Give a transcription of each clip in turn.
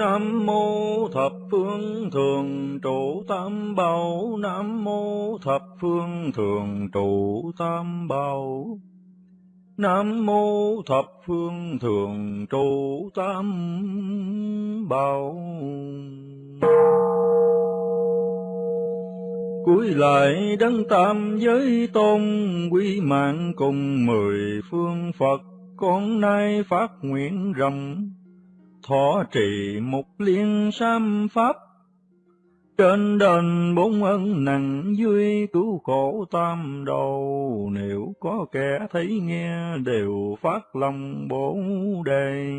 Nam mô thập phương thường trụ tam bảo. Nam mô thập phương thường trụ tam bảo. Nam mô thập phương thường trụ tam bảo. Cuối lại đấng tam giới tôn, quy mạng cùng mười phương Phật, con nay phát nguyện rộng thọ trì một liên sam pháp. Trên đền bốn ân nặng duy cứu khổ tam đầu, nếu có kẻ thấy nghe đều phát lòng bổ đề.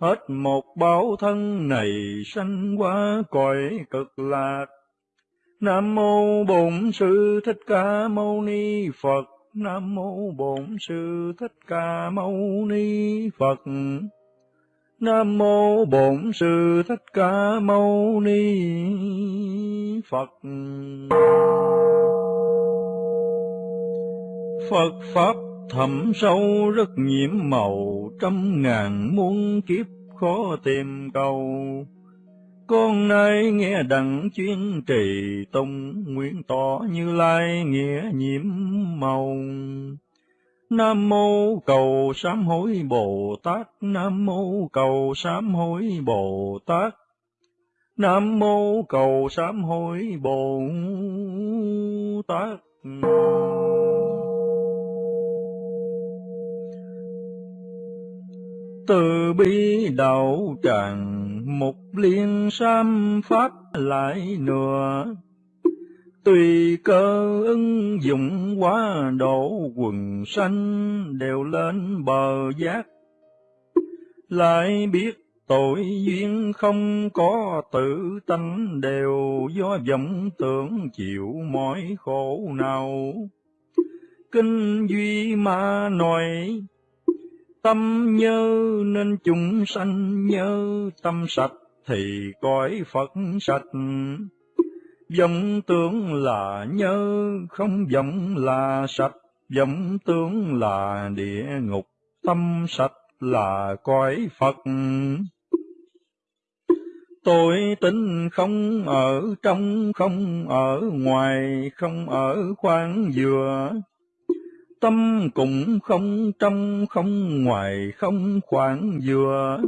Hết một báo thân này sanh qua cõi cực lạc. Nam mô bổn sư thích ca mâu ni phật. Nam mô bổn sư thích ca mâu ni phật. Nam mô Bổn Sư Thích Ca Mâu Ni Phật. Phật pháp thẳm sâu rất nhiễm màu, trăm ngàn muôn kiếp khó tìm cầu. Con nay nghe đặng chuyên trì tông, nguyện tỏ như lai nghĩa nhiễm màu. Nam mô cầu sám hối Bồ Tát, Nam mô cầu sám hối Bồ Tát. Nam mô cầu sám hối Bồ Tát. Từ bi đạo tràng, một liên sam pháp lại nữa Tùy cơ ứng dụng quá độ quần sanh đều lên bờ giác. Lại biết tội duyên không có tự tánh đều do vọng tưởng chịu mỏi khổ nào. Kinh duy ma nói, tâm nhớ nên chúng sanh nhớ tâm sạch thì cõi Phật sạch vọng tướng là nhớ, không vọng là sạch, vọng tướng là địa ngục, tâm sạch là cõi Phật. Tôi tính không ở trong, không ở ngoài, không ở khoảng dừa. Tâm cũng không trong, không ngoài, không khoảng dừa.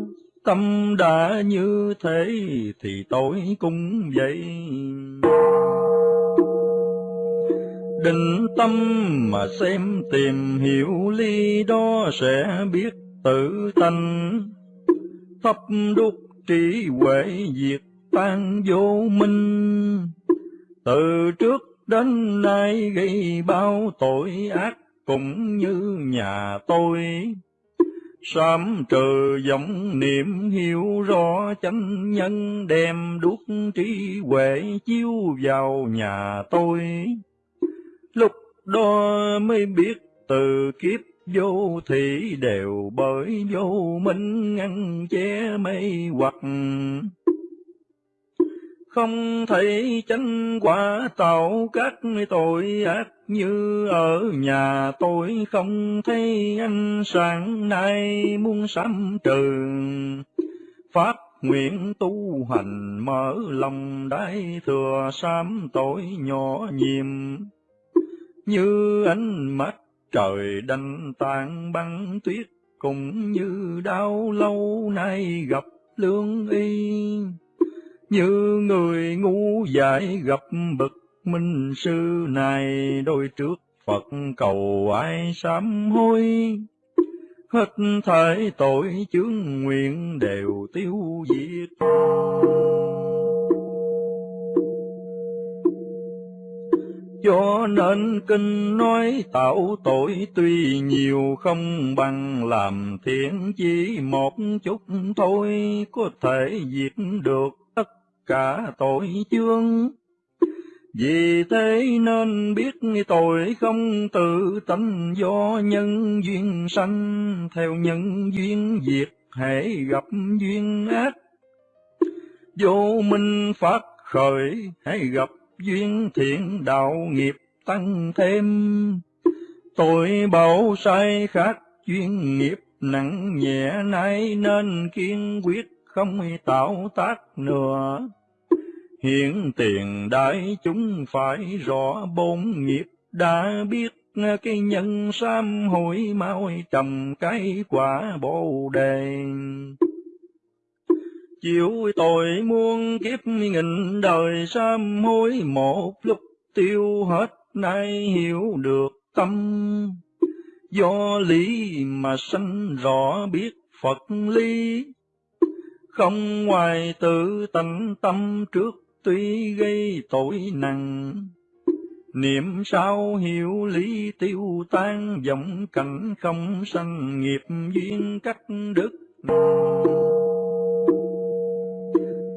Tâm đã như thế thì tôi cũng vậy. Định tâm mà xem tìm hiểu ly đó sẽ biết tự tánh. Thấp đúc trí huệ diệt tan vô minh. Từ trước đến nay gây bao tội ác cũng như nhà tôi Sám trừ giọng niệm hiểu rõ chánh nhân, đem đuốc trí huệ chiếu vào nhà tôi. Lúc đó mới biết từ kiếp vô thị đều bởi vô minh ngăn che mây hoặc không thấy chánh quả tạo các tội ác như ở nhà tôi không thấy ánh sáng nay muốn sám trừ. Pháp nguyện tu hành mở lòng đại thừa sám tội nhỏ nhiệm. Như ánh mắt trời đanh tan băng tuyết, cũng như đau lâu nay gặp lương y như người ngu dại gặp bậc minh sư này, đôi trước Phật cầu ai sám hối. Hết thảy tội chướng nguyện đều tiêu diệt. Cho nên kinh nói tạo tội tuy nhiều, không bằng làm thiện chỉ một chút thôi, có thể diệt được cả tội chương. Vì thế nên biết tội không tự tánh do nhân duyên sanh, theo nhân duyên diệt hệ gặp duyên ác. Vô minh phát khởi, hãy gặp duyên thiện đạo nghiệp tăng thêm. Tội bảo sai khác duyên nghiệp nặng nhẹ nay nên kiên quyết không tạo tác nữa. Hiện tiền đại chúng phải rõ bốn nghiệp đã biết cái nhân sam hối mau trầm cái quả bồ đề. Chịu tội muôn kiếp nghìn đời sam hối một lúc tiêu hết nay hiểu được tâm. Do lý mà sanh rõ biết Phật lý, không ngoài tự tánh tâm trước tuy gây tội nặng. Niệm sao hiểu lý tiêu tan, vọng cảnh không sanh nghiệp duyên cắt đức.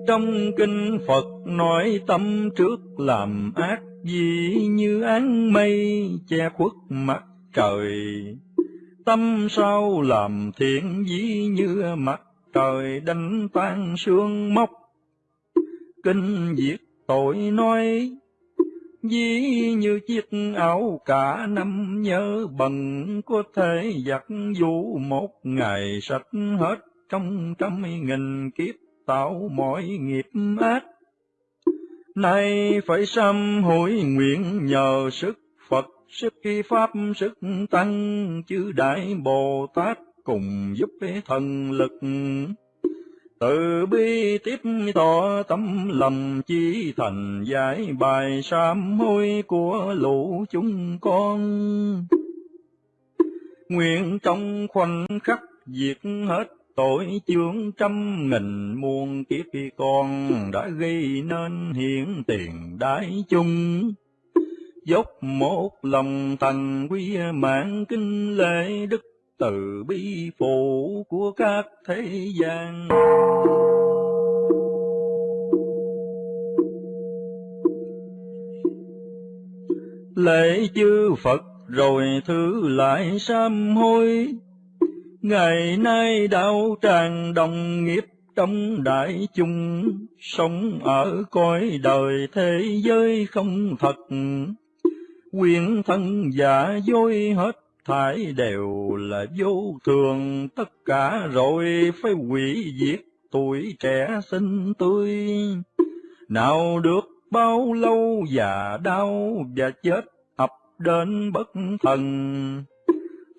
Trong kinh Phật nói tâm trước làm ác gì như án mây che khuất mặt trời. Tâm sau làm thiện dĩ như mặt trời đánh tan sương mốc. Kinh diệt tội nói Dĩ như chiếc áo cả năm nhớ bần có thể giặt vũ một ngày sạch hết trong trăm nghìn kiếp tạo mọi nghiệp ác. Nay phải sám hối nguyện nhờ sức Phật, sức Pháp, sức Tăng, chư Đại Bồ Tát cùng giúp thần lực từ bi tiếp tỏ tâm lòng chi thành giải bài sám hối của lũ chúng con. Nguyện trong khoảnh khắc diệt hết tội chướng trăm nghìn muôn kiếp con đã gây nên hiện tiền đại chung. Dốc một lòng thành quy mạng kinh lễ đức từ bi phụ của các thế gian. Lễ chư Phật rồi thứ lại sám hối, Ngày nay đạo tràng đồng nghiệp trong đại chúng, Sống ở cõi đời thế giới không thật, Quyền thân giả dối hết thải đều là vô thường, tất cả rồi phải hủy diệt tuổi trẻ xinh tươi. Nào được bao lâu già đau và chết ập đến bất thần.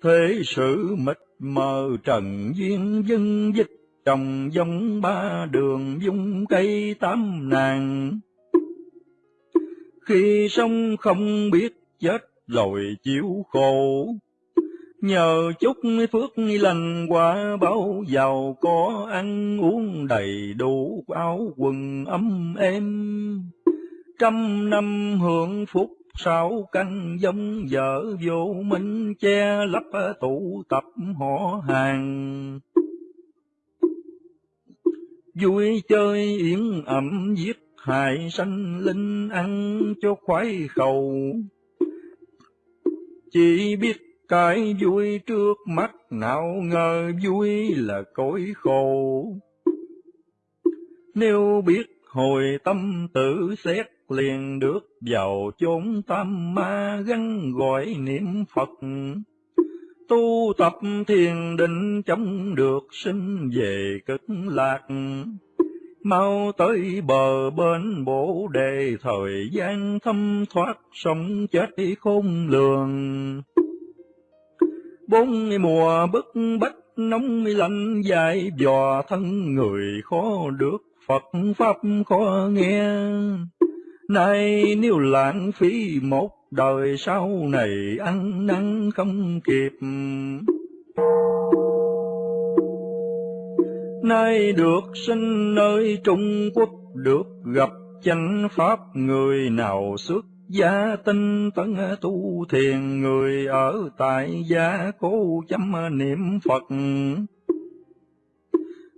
Thế sự mịt mờ trần duyên dân dịch, trồng giống ba đường dung cây tám nàng. Khi sống không biết chết rồi chịu khổ, Nhờ chút phước lành quả báo giàu, có ăn uống đầy đủ áo quần ấm êm. Trăm năm hưởng phúc sáu căn giống vợ vô minh, che lấp tụ tập họ hàng. Vui chơi yến ẩm giết hại sanh linh, ăn cho khoái khẩu. Chỉ biết cái vui trước mắt nào ngờ vui là cõi khổ. Nếu biết hồi tâm tự xét liền được vào chốn tâm ma gắn gọi niệm Phật. Tu tập thiền định chống được sinh về cực lạc. Mau tới bờ bên bổ đề thời gian thâm thoát sống chết khôn lường bốn mùa bức bách nóng lạnh dài dò thân người khó được Phật Pháp khó nghe. Nay nếu lãng phí một đời sau này ăn năn không kịp. Nay được sinh nơi Trung Quốc, được gặp chánh Pháp người nào xuất Gia tinh tấn tu thiền người ở tại gia cố chấm niệm Phật.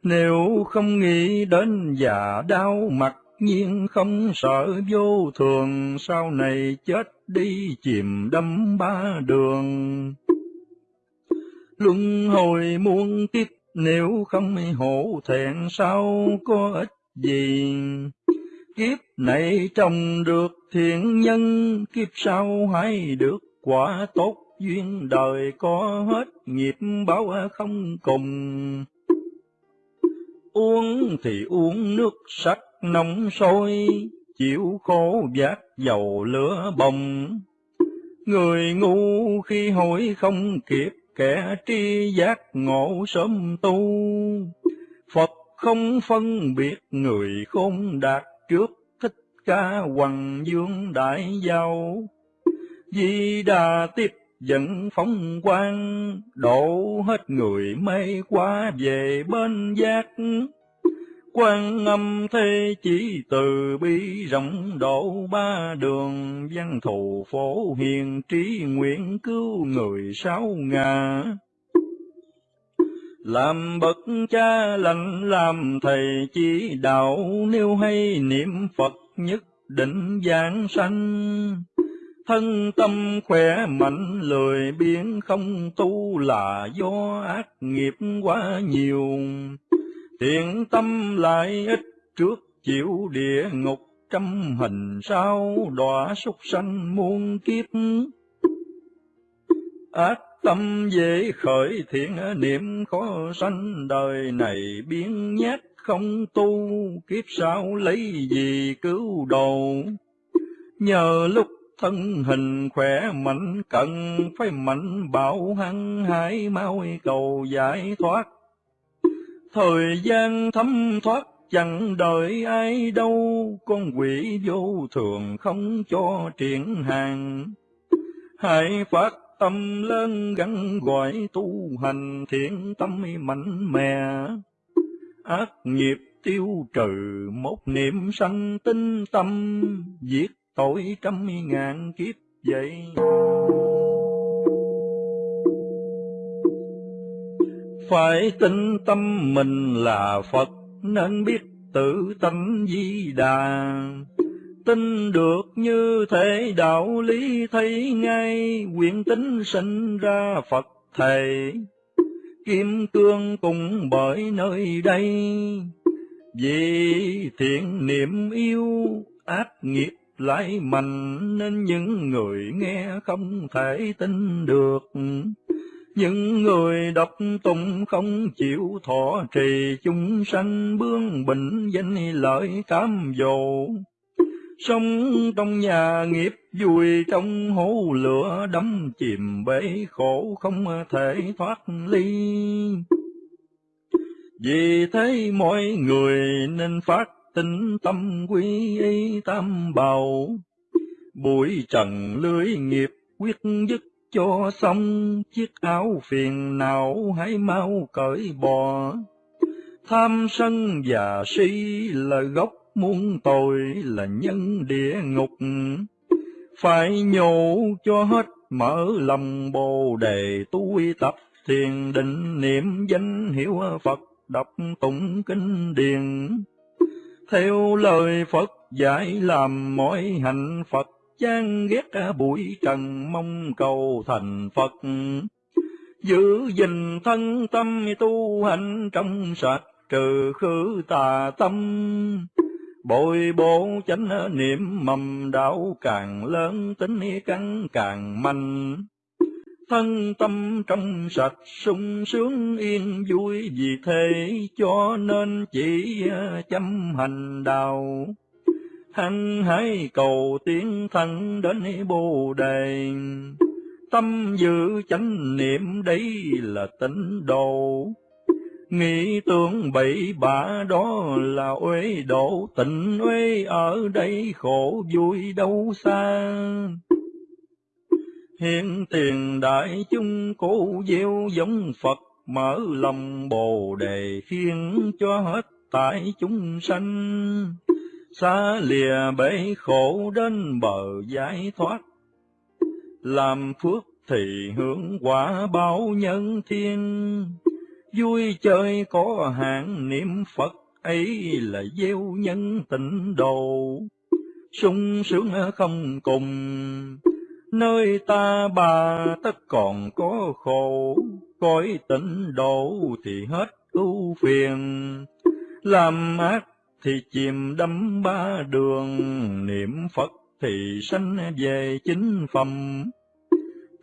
Nếu không nghĩ đến già đau mặt nhiên không sợ vô thường, sau này chết đi chìm đắm ba đường. Luân hồi muôn kiếp nếu không hổ thẹn sao có ích gì kiếp này trồng được thiện nhân, kiếp sau hãy được quả tốt duyên đời có hết nghiệp báo không cùng. uống thì uống nước sắc nóng sôi, chịu khổ giác dầu lửa bồng. Người ngu khi hỏi không kịp, kẻ tri giác ngộ sớm tu. Phật không phân biệt người khôn đạt trước thích ca hoàng dương đại giao. Di đà tiếp dẫn phóng quang, đổ hết người mây qua về bên giác. Quan âm thế chỉ từ bi rộng độ ba đường, văn thù phổ hiền trí nguyện cứu người sáu ngà. Làm bậc cha lành làm thầy chỉ đạo, nếu hay niệm Phật nhất định giảng sanh. Thân tâm khỏe mạnh lười biếng không tu là do ác nghiệp quá nhiều. Thiện tâm lại ít trước chịu địa ngục trăm hình sao đọa súc sanh muôn kiếp. Ác tâm dễ khởi thiện, niệm khó sanh, đời này biến nhát, không tu, kiếp sau lấy gì cứu đồ nhờ lúc thân hình khỏe mạnh, cần phải mạnh, bảo hăng hải mau cầu giải thoát. Thời gian thấm thoát, chẳng đợi ai đâu, con quỷ vô thường không cho triển hàng. Hãy phát tâm lớn gắn gọi tu hành thiện tâm mạnh mẽ ác nghiệp tiêu trừ một niệm sanh tinh tâm diệt tội trăm ngàn kiếp vậy. Phải tin tâm mình là Phật, nên biết tự tánh di đà. Tin được như thế đạo lý thấy ngay, quyền tính sinh ra Phật Thầy. Kim cương cùng bởi nơi đây, vì thiện niệm yêu ác nghiệp lại mạnh nên những người nghe không thể tin được. Những người đọc tụng không chịu thọ trì chúng sanh bướng bình danh lợi cám dỗ. Sống trong nhà nghiệp vui trong hố lửa đắm chìm bể khổ không thể thoát ly. Vì thế mọi người nên phát tinh tâm quy y tam bảo. Bụi trần lưới nghiệp quyết dứt cho xong, chiếc áo phiền não hãy mau cởi bỏ. Tham sân và si là gốc muôn tội, là nhân địa ngục. Phải nhổ cho hết mở lòng bồ đề tu tập thiền định niệm danh hiệu Phật đọc tụng kinh điển theo lời Phật dạy làm mọi hạnh Phật chán ghét bụi trần mong cầu thành Phật. Giữ gìn thân tâm tu hành trong sạch trừ khử tà tâm. Bồi bổ chánh niệm mầm đạo càng lớn, tính căn càng mạnh. Thân tâm trong sạch sung sướng, yên vui vì thế, cho nên chỉ ờ, chăm hành đạo. Hăng hãy cầu tiến thân đến bồ đề. Tâm giữ chánh niệm, đấy là tịnh độ nghĩ tưởng bậy bạ đó là uế độ tịnh uế ở đây khổ vui đâu xa Hiện tiền đại chúng cố gieo giống Phật, mở lòng bồ đề khiến cho hết tại chúng sanh. Xa lìa bể khổ đến bờ giải thoát, làm phước thì hưởng quả báo nhân thiên. Vui chơi có hạn niệm Phật ấy là gieo nhân tịnh độ, sung sướng không cùng Nơi ta bà tất còn có khổ, cõi tịnh độ thì hết ưu phiền. Làm ác thì chìm đắm ba đường, niệm Phật thì sanh về chính phẩm.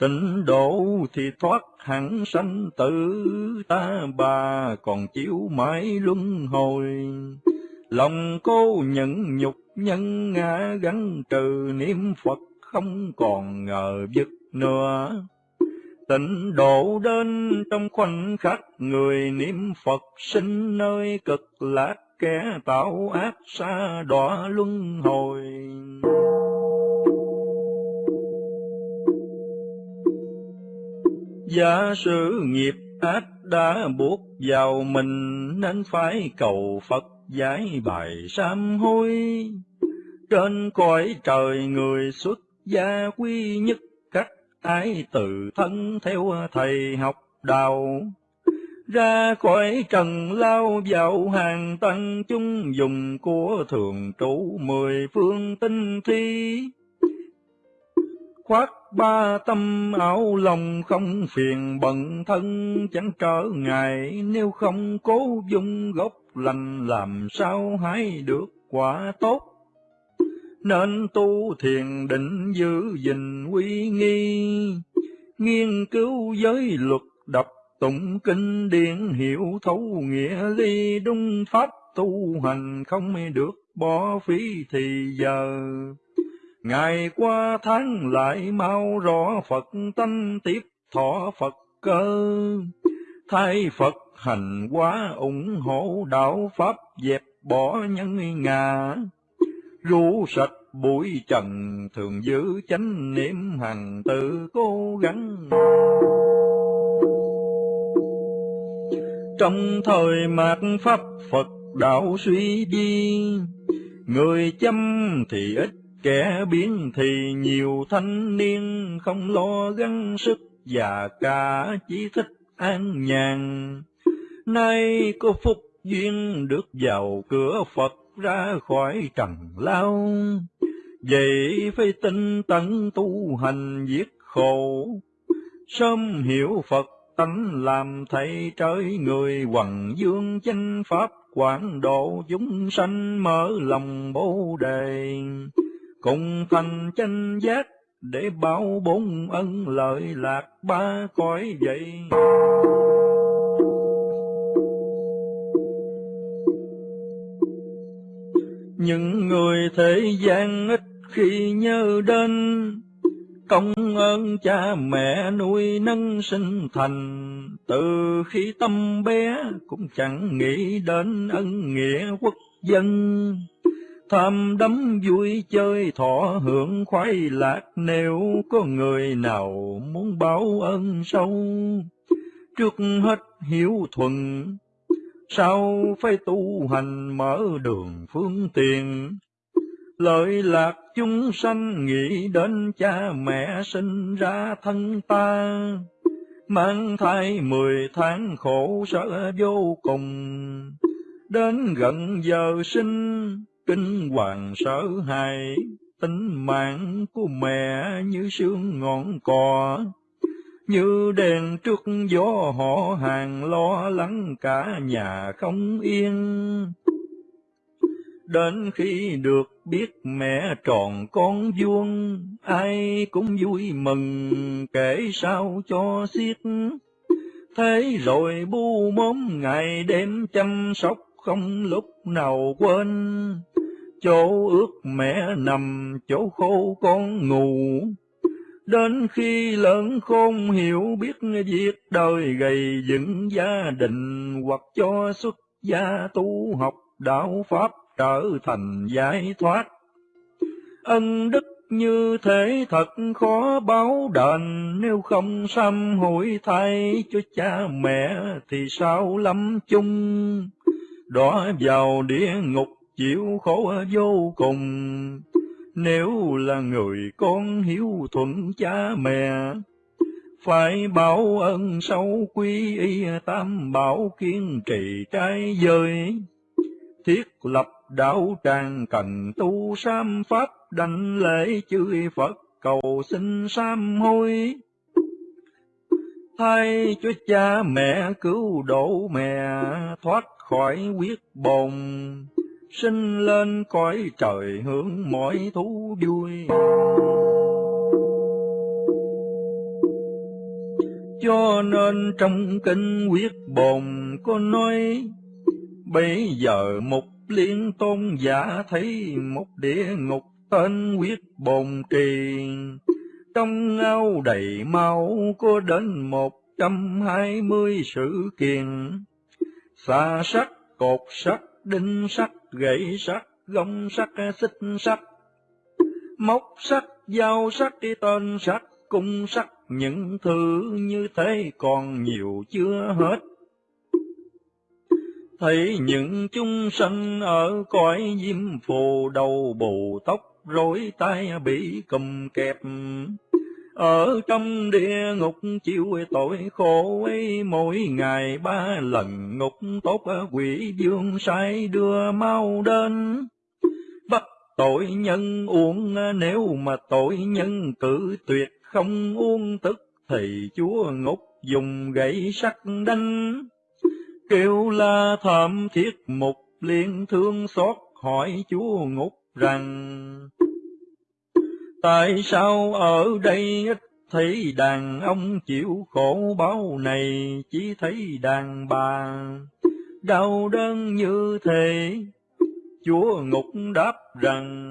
Tịnh độ thì thoát hẳn sanh tử, ta bà còn chịu mãi luân hồi. Lòng cô nhận nhục nhân ngã gắn trừ niệm Phật không còn ngờ vực nữa. Tịnh độ đến trong khoảnh khắc người niệm Phật sinh nơi cực lạc kẻ tạo ác xa đọa luân hồi. Giả sử nghiệp ác đã buộc vào mình, nên phải cầu Phật giải bài sám hối. Trên cõi trời người xuất gia quy nhất cách ái tự thân theo thầy học đạo. Ra khỏi trần lao vào hàng tăng chúng dùng của thường trụ mười phương tinh thi khoác ba tâm áo lòng không phiền, bận thân chẳng trở ngại. Nếu không cố dung gốc lành, làm sao hái được quả tốt? Nên tu thiền định giữ gìn quy nghi. Nghiên cứu giới luật, đọc tụng kinh điển, hiểu thấu nghĩa ly đúng pháp tu hành không được bỏ phí thì giờ. Ngày qua tháng lại mau rõ Phật tánh tiếp thọ Phật cơ. Thay Phật hành quá ủng hộ đạo Pháp dẹp bỏ nhân ngà. Rũ sạch bụi trần thường giữ chánh niệm hằng tự cố gắng. Trong thời mạt Pháp Phật đạo suy đi, người chăm thì ít Kẻ biến thì nhiều thanh niên không lo gắng sức và cả chỉ thích an nhàn. Nay có phúc duyên được vào cửa Phật ra khỏi trần lao. Vậy phải tinh tấn tu hành giết khổ, sớm hiểu Phật tánh làm thầy trời người hoàng dương chánh pháp quảng độ chúng sanh mở lòng bồ đề cùng thành chân giác để bảo bốn ân lợi lạc ba cõi vậy. Những người thế gian ít khi nhớ đến công ơn cha mẹ nuôi nâng sinh thành, từ khi tâm bé cũng chẳng nghĩ đến ân nghĩa quốc dân tham đắm vui chơi, thọ hưởng khoái lạc. Nếu có người nào muốn báo ân sâu, trước hết hiếu thuận. Sao phải tu hành mở đường phương tiện? Lợi lạc chúng sanh nghĩ đến cha mẹ sinh ra thân ta. Mang thai mười tháng khổ sở vô cùng. Đến gần giờ sinh kinh hoàng sở hài, tính mạng của mẹ như sương ngọn cò, như đèn trước gió họ hàng lo lắng cả nhà không yên. Đến khi được biết mẹ tròn con vuông, ai cũng vui mừng kể sao cho xiết. Thế rồi bu móm ngày đêm chăm sóc không lúc nào quên chỗ ước mẹ nằm, chỗ khô con ngủ. Đến khi lớn khôn hiểu biết việc đời gầy dựng gia đình, hoặc cho xuất gia tu học đạo Pháp trở thành giải thoát. Ân đức như thế thật khó báo đền, nếu không sám hối thay cho cha mẹ thì sao lắm chung. Đọa vào địa ngục chịu khổ vô cùng. Nếu là người con hiếu thuận cha mẹ, phải báo ơn sâu quy y tam bảo kiên trì trai giới. Thiết lập đạo tràng cần tu sam pháp đảnh lễ chư Phật cầu xin sam hối. Thay cho cha mẹ cứu độ mẹ thoát khỏi quyết bồn sinh lên cõi trời hướng mọi thú vui. cho nên trong kinh quyết bồn có nói, bây giờ một liên tôn giả thấy một địa ngục tên quyết bồn trì, trong ao đầy máu có đến một trăm hai mươi sự kiện, xa sắt, cột sắt, đinh sắt, gậy sắt, gông sắt, xích sắt, móc sắt, dao sắt, tên sắt, cung sắt, những thứ như thế còn nhiều chưa hết. Thấy những chúng sanh ở cõi diêm phù đầu bù tóc rối tay bị cầm kẹp, ở trong địa ngục chịu tội khổ ấy, mỗi ngày ba lần ngục tốt quỷ dương sai đưa mau đến. Bắt tội nhân uống, nếu mà tội nhân cử tuyệt không uống tức thì chúa ngục dùng gậy sắt đánh. Kêu la thảm thiết mục liên thương xót hỏi chúa ngục rằng Tại sao ở đây ít thấy đàn ông chịu khổ bao này, chỉ thấy đàn bà đau đớn như thế? Chúa ngục đáp rằng,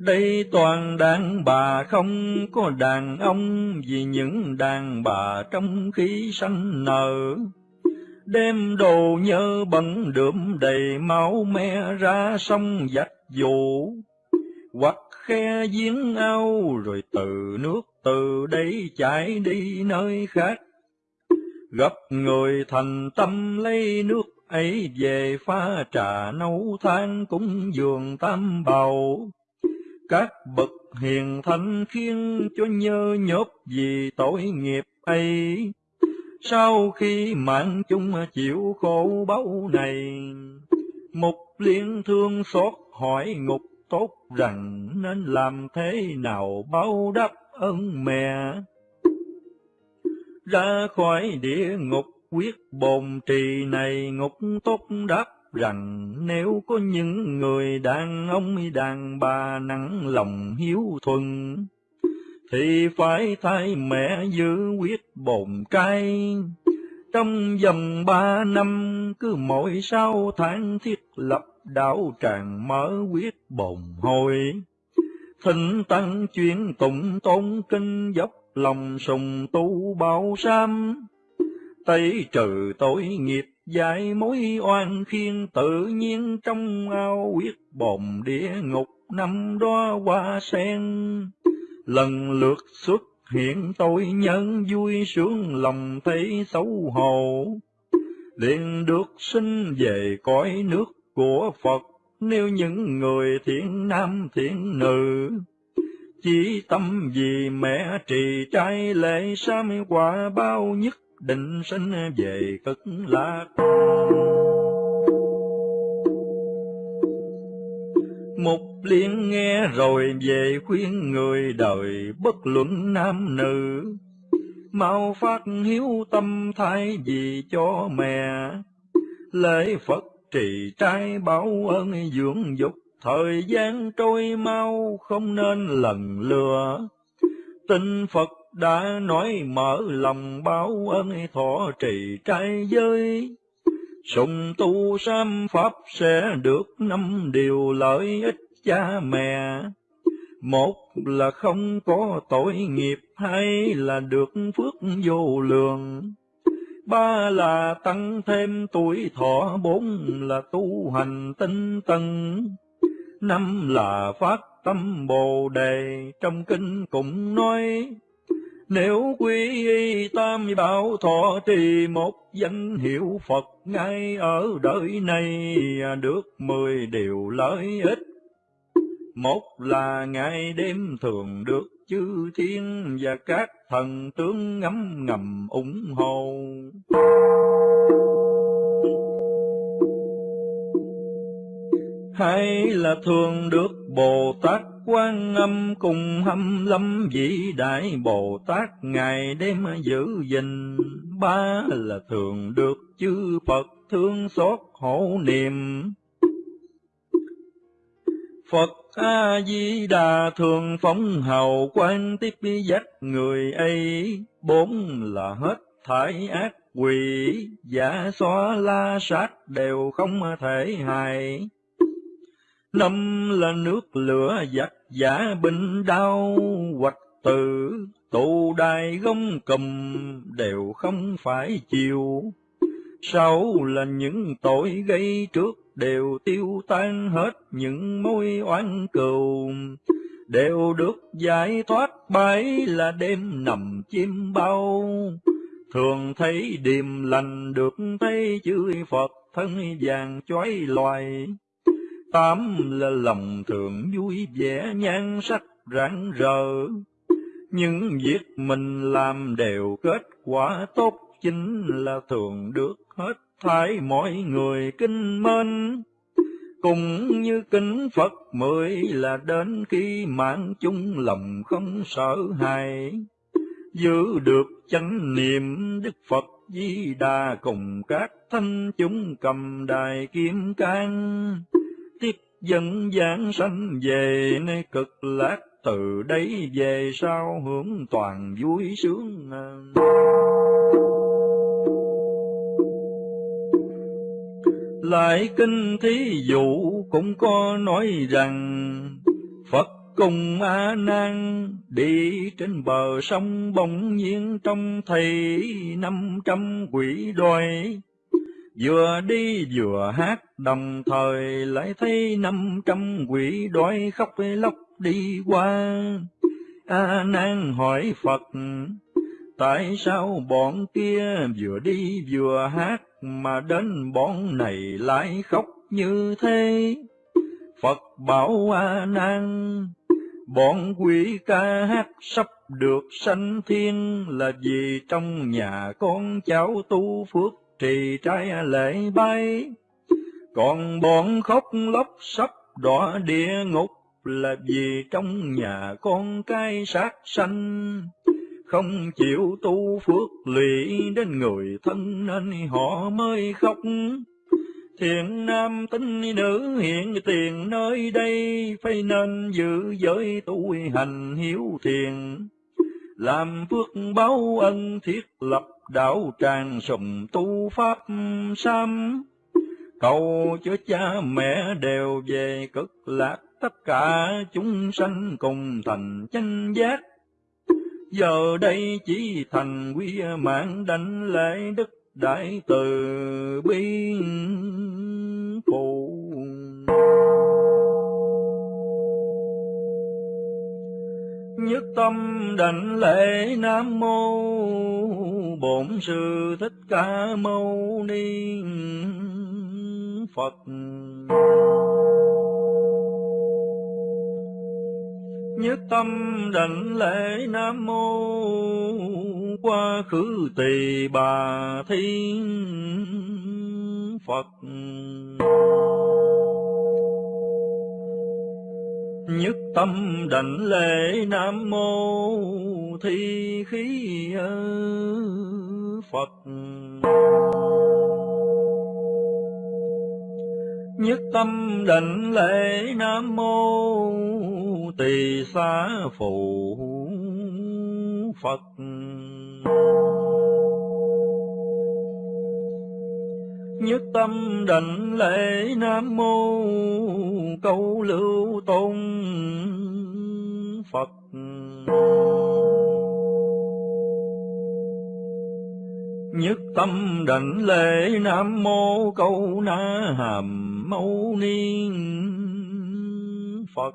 Đây toàn đàn bà không có đàn ông, vì những đàn bà trong khí sanh nở đem đồ nhớ bẩn đượm đầy máu me ra sông dạch vụ hoặc khe giếng ao rồi từ nước từ đây chảy đi nơi khác. Gặp người thành tâm lấy nước ấy về pha trà nấu than cúng dường tam bào. Các bậc hiền thánh khiến cho nhớ nhớp vì tội nghiệp ấy sau khi mạng chung chịu khổ báu này, Mục liên thương xót hỏi ngục tốt rằng nên làm thế nào báo đáp ơn mẹ. Ra khỏi địa ngục quyết bồn trì này ngục tốt đáp rằng nếu có những người đàn ông đàn bà nặng lòng hiếu thuần, thì phải thay mẹ giữ quyết bồn cay Trong vòng ba năm, cứ mỗi sáu tháng thiết lập đạo tràng mở quyết bồn hồi. Thịnh tăng chuyên tụng tôn kinh dốc lòng sùng tu bao sam. Tây trừ tội nghiệp giải mối oan khiên tự nhiên trong ao quyết bồn địa ngục năm đó hoa sen lần lượt xuất hiện tôi nhân vui sướng lòng thấy xấu hổ, liền được sinh về cõi nước của Phật, nếu những người thiện nam thiện nữ, chỉ tâm vì mẹ trì trai lễ sám quả bao nhất định sinh về cực lạc. Mục liên nghe rồi về khuyên người đời bất luận nam nữ, mau phát hiếu tâm thay vì cho mẹ, lễ Phật trì trai báo ơn dưỡng dục, thời gian trôi mau không nên lần lừa. Tin Phật đã nói mở lòng báo ơn thọ trì trai giới, Sùng tu sam pháp sẽ được năm điều lợi ích cha mẹ. Một là không có tội nghiệp, hai là được phước vô lượng. Ba là tăng thêm tuổi thọ, bốn là tu hành tinh tấn. Năm là phát tâm Bồ Đề, trong kinh cũng nói, nếu quy y tam bảo thọ trì một danh hiệu Phật ngay ở đời này được mười điều lợi ích. Một là ngày đêm thường được chư thiên và các thần tướng ngắm ngầm ủng hộ. Hay là thường được Bồ Tát quan âm cùng hâm lâm vĩ đại Bồ Tát ngày đêm giữ gìn. Ba là thường được chư Phật thương xót hộ niệm. Phật A Di Đà thường phóng hầu quan tiếp dắt người ấy, bốn là hết thải ác quỷ, giả xóa la sát đều không thể hại. Năm là nước lửa giặc giả binh đau, hoạch tử, tụ đài gông cầm, đều không phải chịu. Sáu là những tội gây trước đều tiêu tan hết những mối oán cừu, đều được giải thoát bấy là đêm nằm chim bao. Thường thấy điềm lành được thấy chữ Phật thân vàng chói loài. Tám là lòng thường vui vẻ nhan sắc rạng rỡ. Những việc mình làm đều kết quả tốt chính là thường được hết thải mọi người kinh mến. Cũng như kính Phật mới là đến khi mạng chung lòng không sợ hãi. Giữ được chánh niệm, Đức Phật Di Đà cùng các thanh chúng cầm đài kim cang. Tiếp dẫn giảng sanh về nơi cực lạc, từ đây về sau hướng toàn vui sướng. Lại kinh thí dụ cũng có nói rằng, Phật cùng A Nan đi trên bờ sông bỗng nhiên trong thầy năm trăm quỷ đòi vừa đi vừa hát, đồng thời lại thấy năm trăm quỷ đói khóc lóc đi qua. A nan hỏi phật, tại sao bọn kia vừa đi vừa hát mà đến bọn này lại khóc như thế. Phật bảo a nan, bọn quỷ ca hát sắp được sanh thiên, là vì trong nhà con cháu tu phước trì trai lễ bay. Còn bọn khóc lóc sắp đọa địa ngục, là vì trong nhà con cái sát sanh không chịu tu phước lụy đến người thân nên họ mới khóc. Thiện nam tính nữ hiện tiền nơi đây, phải nên giữ giới tu hành hiếu thiền làm phước báo ân thiết lập đạo tràng sùng tu pháp sam cầu cho cha mẹ đều về cực lạc, tất cả chúng sanh cùng thành chánh giác giờ đây chỉ thành quy mạng đánh lễ đức đại từ bi phụ. Nhất tâm đảnh lễ nam mô bổn sư thích ca mâu ni phật. Nhất tâm đảnh lễ nam mô qua khứ tỳ bà thiên phật. Nhất tâm đảnh lễ nam mô thi khí phật. Nhất tâm định lễ nam mô tỳ xá phụ phật. Nhất tâm định lễ nam mô câu lưu tôn phật. Nhất tâm đảnh lễ nam mô câu na hàm mâu ni phật.